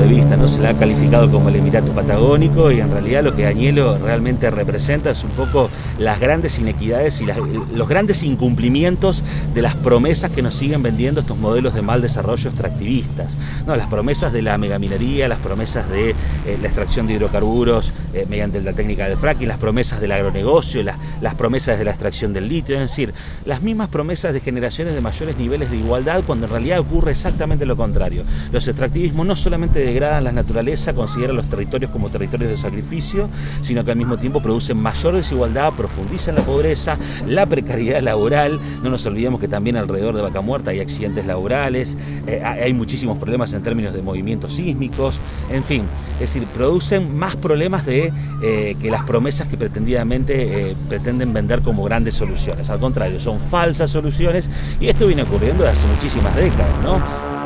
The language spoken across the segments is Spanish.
de vista, ¿no? Se la ha calificado como el Emirato Patagónico y en realidad lo que Añelo realmente representa es un poco las grandes inequidades y los grandes incumplimientos de las promesas que nos siguen vendiendo estos modelos de mal desarrollo extractivistas. ¿no? Las promesas de la megaminería, las promesas de eh, la extracción de hidrocarburos eh, mediante la técnica del fracking, las promesas del agronegocio, las promesas de la extracción del litio, es decir, las mismas promesas de generaciones de mayores niveles de igualdad cuando en realidad ocurre exactamente lo contrario. Los extractivismos no solamente degradan la naturaleza, consideran los territorios como territorios de sacrificio, sino que al mismo tiempo producen mayor desigualdad, profundizan la pobreza, la precariedad laboral. No nos olvidemos que también alrededor de Vaca Muerta hay accidentes laborales, eh, hay muchísimos problemas en términos de movimientos sísmicos, en fin, es decir, producen más problemas de, eh, que las promesas que pretendidamente eh, pretenden vender como grandes soluciones. Al contrario, son falsas soluciones y esto viene ocurriendo desde hace muchísimas décadas, ¿no?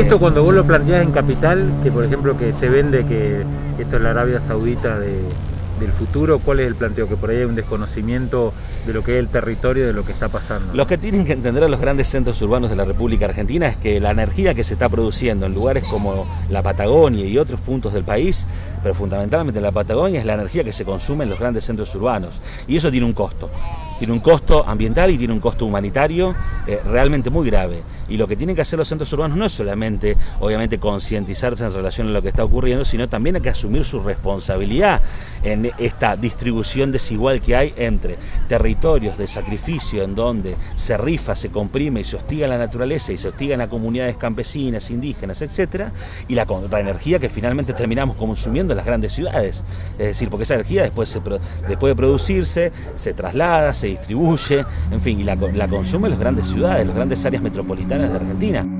Esto cuando vos lo planteás en capital, que por ejemplo que se vende que esto es la Arabia Saudita del futuro, ¿cuál es el planteo? Que por ahí hay un desconocimiento de lo que es el territorio, de lo que está pasando. Lo que tienen que entender a los grandes centros urbanos de la República Argentina es que la energía que se está produciendo en lugares como la Patagonia y otros puntos del país, pero fundamentalmente en la Patagonia, es la energía que se consume en los grandes centros urbanos. Y eso tiene un costo tiene un costo ambiental y tiene un costo humanitario eh, realmente muy grave. Y lo que tienen que hacer los centros urbanos no es solamente, obviamente, concientizarse en relación a lo que está ocurriendo, sino también hay que asumir su responsabilidad en esta distribución desigual que hay entre territorios de sacrificio en donde se rifa, se comprime y se hostiga la naturaleza y se hostigan a comunidades campesinas, indígenas, etcétera, y la, energía que finalmente terminamos consumiendo en las grandes ciudades. Es decir, porque esa energía después, después de producirse, se traslada, se distribuye, en fin, y la, la consume en las grandes ciudades, las grandes áreas metropolitanas de Argentina.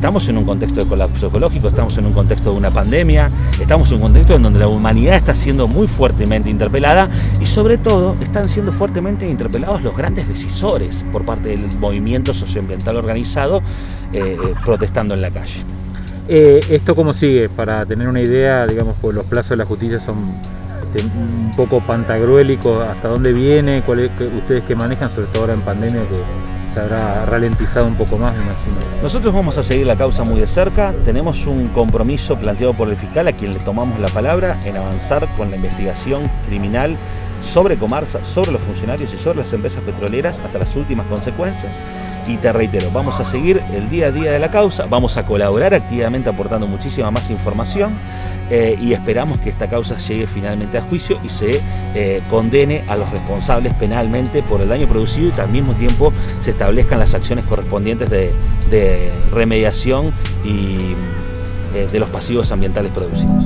Estamos en un contexto de colapso ecológico, estamos en un contexto de una pandemia, estamos en un contexto en donde la humanidad está siendo muy fuertemente interpelada y sobre todo están siendo fuertemente interpelados los grandes decisores por parte del movimiento socioambiental organizado eh, eh, protestando en la calle. Eh, ¿Esto cómo sigue? Para tener una idea, digamos, pues los plazos de la justicia son este, un poco pantagruélicos, ¿hasta dónde viene? ¿Cuál ustedes que manejan, sobre todo ahora en pandemia, que se habrá ralentizado un poco más, me imagino. Nosotros vamos a seguir la causa muy de cerca, tenemos un compromiso planteado por el fiscal a quien le tomamos la palabra en avanzar con la investigación criminal sobre Comarsa, sobre los funcionarios y sobre las empresas petroleras hasta las últimas consecuencias. Y te reitero, vamos a seguir el día a día de la causa, vamos a colaborar activamente aportando muchísima más información eh, y esperamos que esta causa llegue finalmente a juicio y se eh, condene a los responsables penalmente por el daño producido y que al mismo tiempo se establezcan las acciones correspondientes de, remediación y eh, de los pasivos ambientales producidos.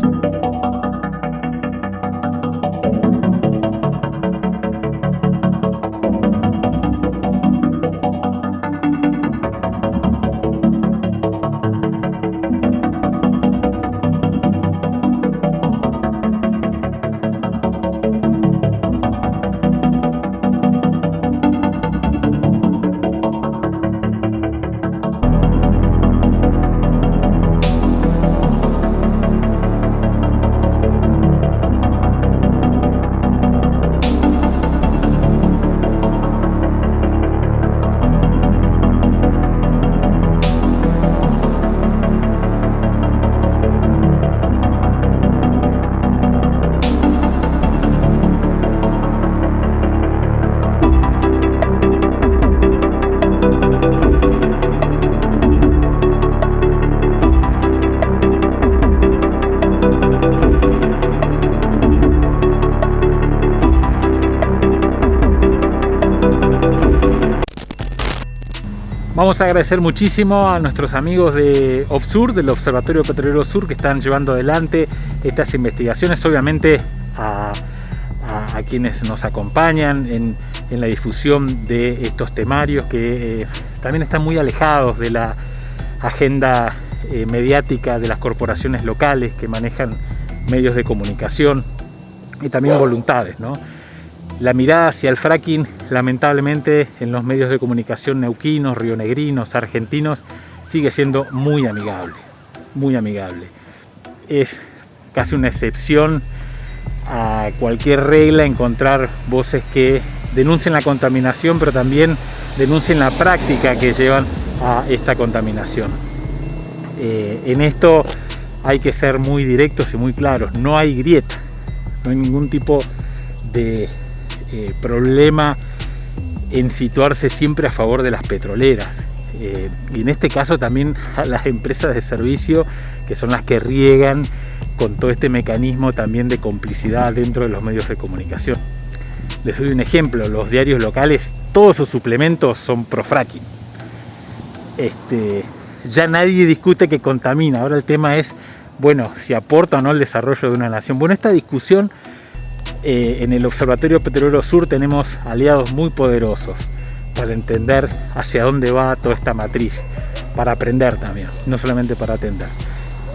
Vamos a agradecer muchísimo a nuestros amigos de OPSUR, del Observatorio Petrolero Sur, que están llevando adelante estas investigaciones, obviamente a, quienes nos acompañan en, la difusión de estos temarios que eh, también están muy alejados de la agenda eh, mediática de las corporaciones locales que manejan medios de comunicación y también voluntades. ¿no? La mirada hacia el fracking, lamentablemente, en los medios de comunicación neuquinos, rionegrinos, argentinos, sigue siendo muy amigable, muy amigable. Es casi una excepción a cualquier regla encontrar voces que denuncien la contaminación, pero también denuncien la práctica que llevan a esta contaminación. Eh, en esto hay que ser muy directos y muy claros, no hay grieta, no hay ningún tipo de eh, problema en situarse siempre a favor de las petroleras. Eh, y en este caso también a las empresas de servicio que son las que riegan con todo este mecanismo también de complicidad dentro de los medios de comunicación. Les doy un ejemplo, los diarios locales, todos sus suplementos son pro fracking. Este, ya nadie discute que contamina, ahora el tema es, bueno, si aporta o no el desarrollo de una nación. Bueno, esta discusión eh, en el Observatorio Petrolero Sur tenemos aliados muy poderosos para entender hacia dónde va toda esta matriz, para aprender también, no solamente para atender.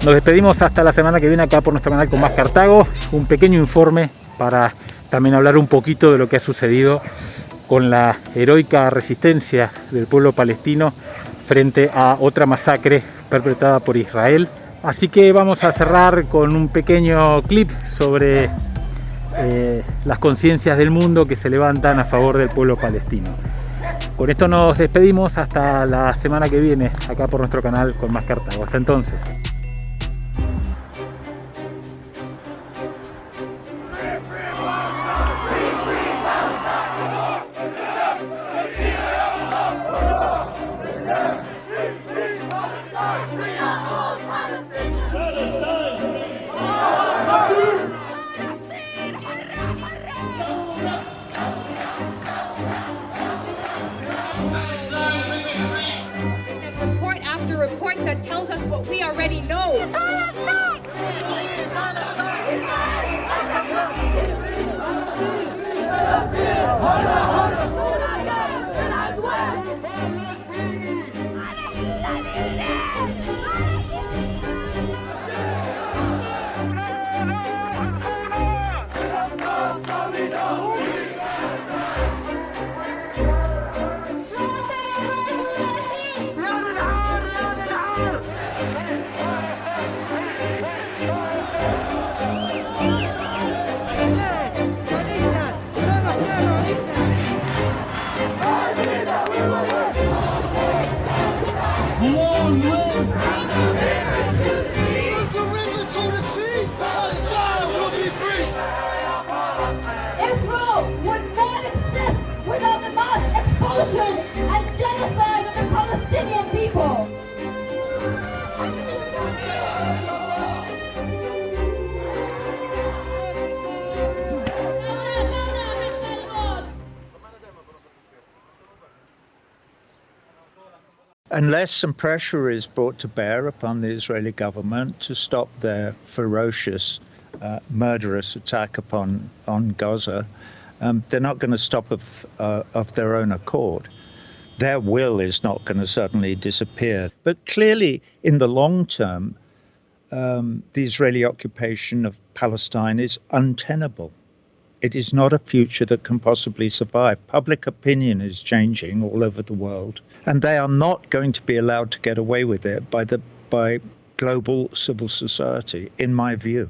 Nos despedimos hasta la semana que viene acá por nuestro canal con más Cartago, un pequeño informe para también hablar un poquito de lo que ha sucedido con la heroica resistencia del pueblo palestino frente a otra masacre perpetrada por Israel. Así que vamos a cerrar con un pequeño clip sobre eh, las conciencias del mundo que se levantan a favor del pueblo palestino. Con esto nos despedimos hasta la semana que viene, acá por nuestro canal con más Cartago. Hasta entonces. That tells us what we already know. Unless some pressure is brought to bear upon the Israeli government to stop their ferocious, uh, murderous attack upon on Gaza, um, they're not going to stop of, uh, of their own accord. Their will is not going to suddenly disappear. But clearly, in the long term, um, the Israeli occupation of Palestine is untenable. It is not a future that can possibly survive. Public opinion is changing all over the world, and they are not going to be allowed to get away with it by the by global civil society, in my view.